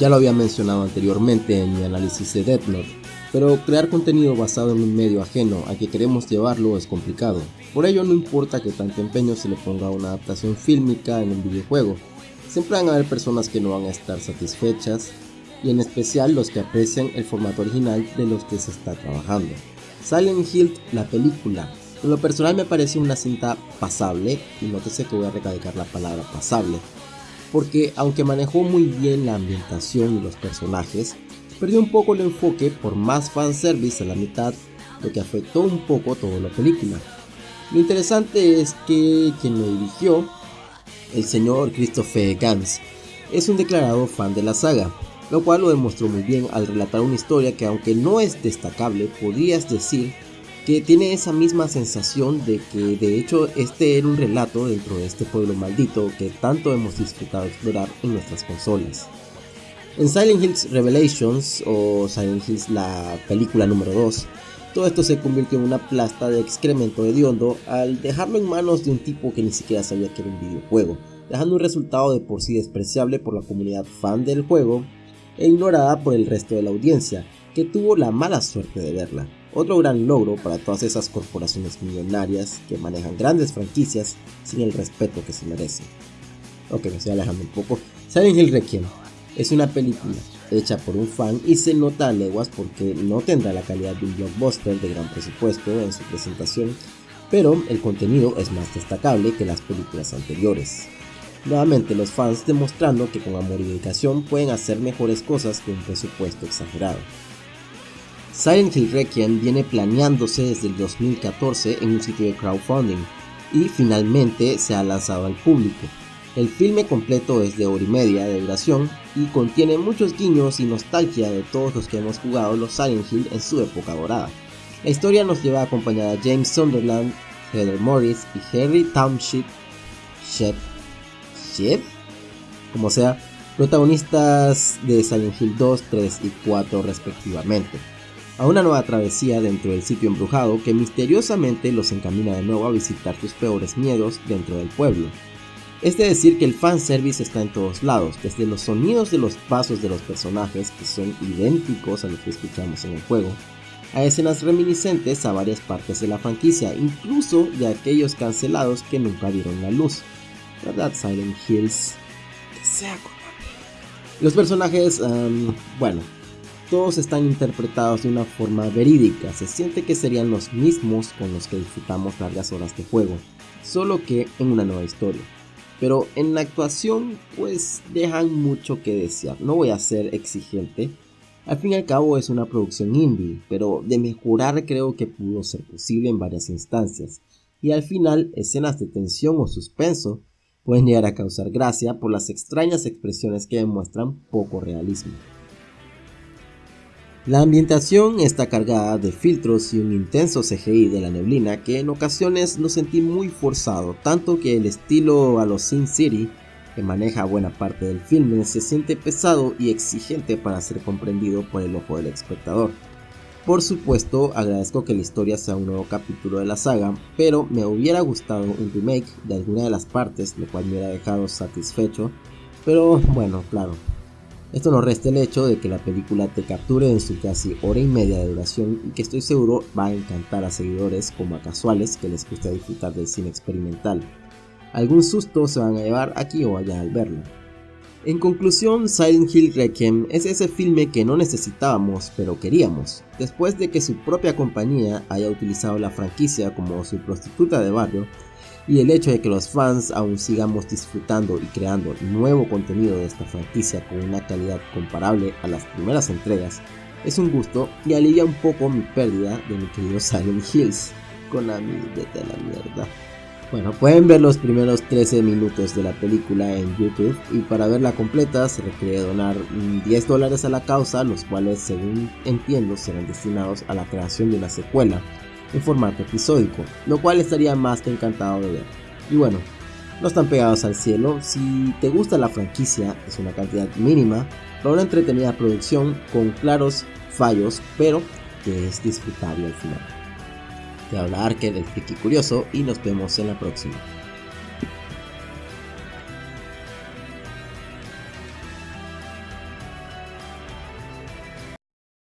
Ya lo había mencionado anteriormente en mi análisis de Death Note, pero crear contenido basado en un medio ajeno al que queremos llevarlo es complicado. Por ello no importa que tanto empeño se le ponga una adaptación fílmica en un videojuego, siempre van a haber personas que no van a estar satisfechas y en especial los que aprecian el formato original de los que se está trabajando. Silent Hill, la película, en lo personal me parece una cinta pasable, y nótese que voy a recalcar la palabra pasable, porque aunque manejó muy bien la ambientación y los personajes, perdió un poco el enfoque por más fanservice a la mitad, lo que afectó un poco toda la película. Lo interesante es que quien lo dirigió, el señor Christopher Gans, es un declarado fan de la saga, lo cual lo demostró muy bien al relatar una historia que aunque no es destacable, podrías decir que tiene esa misma sensación de que de hecho este era un relato dentro de este pueblo maldito que tanto hemos disfrutado explorar en nuestras consolas. En Silent Hills Revelations o Silent Hills la película número 2, todo esto se convirtió en una plasta de excremento hediondo al dejarlo en manos de un tipo que ni siquiera sabía que era un videojuego, dejando un resultado de por sí despreciable por la comunidad fan del juego e ignorada por el resto de la audiencia, que tuvo la mala suerte de verla. Otro gran logro para todas esas corporaciones millonarias que manejan grandes franquicias sin el respeto que se merecen. Ok, me estoy alejando un poco. Silent Hill Requiem es una película hecha por un fan y se nota a leguas porque no tendrá la calidad de un blockbuster de gran presupuesto en su presentación, pero el contenido es más destacable que las películas anteriores. Nuevamente los fans demostrando que con amor y dedicación pueden hacer mejores cosas que un presupuesto exagerado. Silent Hill Requiem viene planeándose desde el 2014 en un sitio de crowdfunding y finalmente se ha lanzado al público. El filme completo es de hora y media de duración y contiene muchos guiños y nostalgia de todos los que hemos jugado los Silent Hill en su época dorada. La historia nos lleva acompañada a James Sunderland, Heather Morris y Harry Township Shep, Shep, como sea, protagonistas de Silent Hill 2, 3 y 4 respectivamente a una nueva travesía dentro del sitio embrujado que misteriosamente los encamina de nuevo a visitar sus peores miedos dentro del pueblo. Es de decir que el fanservice está en todos lados, desde los sonidos de los pasos de los personajes, que son idénticos a los que escuchamos en el juego, a escenas reminiscentes a varias partes de la franquicia, incluso de aquellos cancelados que nunca vieron la luz. ¿Verdad, Silent Hills? Que sea Los personajes, bueno, todos están interpretados de una forma verídica, se siente que serían los mismos con los que disfrutamos largas horas de juego, solo que en una nueva historia. Pero en la actuación pues dejan mucho que desear, no voy a ser exigente, al fin y al cabo es una producción indie, pero de mejorar creo que pudo ser posible en varias instancias, y al final escenas de tensión o suspenso pueden llegar a causar gracia por las extrañas expresiones que demuestran poco realismo. La ambientación está cargada de filtros y un intenso CGI de la neblina que en ocasiones lo sentí muy forzado, tanto que el estilo a los Sin City, que maneja buena parte del filme, se siente pesado y exigente para ser comprendido por el ojo del espectador. Por supuesto, agradezco que la historia sea un nuevo capítulo de la saga, pero me hubiera gustado un remake de alguna de las partes, lo cual me hubiera dejado satisfecho, pero bueno, claro, esto no resta el hecho de que la película te capture en su casi hora y media de duración y que estoy seguro va a encantar a seguidores como a casuales que les gusta disfrutar del cine experimental. Algún susto se van a llevar aquí o allá al verlo. En conclusión, Silent Hill Requiem es ese filme que no necesitábamos, pero queríamos, después de que su propia compañía haya utilizado la franquicia como su prostituta de barrio y el hecho de que los fans aún sigamos disfrutando y creando nuevo contenido de esta franquicia con una calidad comparable a las primeras entregas es un gusto y alivia un poco mi pérdida de mi querido Silent Hills. Konami, vete a la mierda. Bueno, pueden ver los primeros 13 minutos de la película en YouTube y para verla completa se requiere donar 10 dólares a la causa, los cuales según entiendo serán destinados a la creación de una secuela en formato episódico, lo cual estaría más que encantado de ver. Y bueno, no están pegados al cielo, si te gusta la franquicia es una cantidad mínima para una entretenida producción con claros fallos, pero que es disfrutable al final. Te habla Arker, el friki curioso, y nos vemos en la próxima.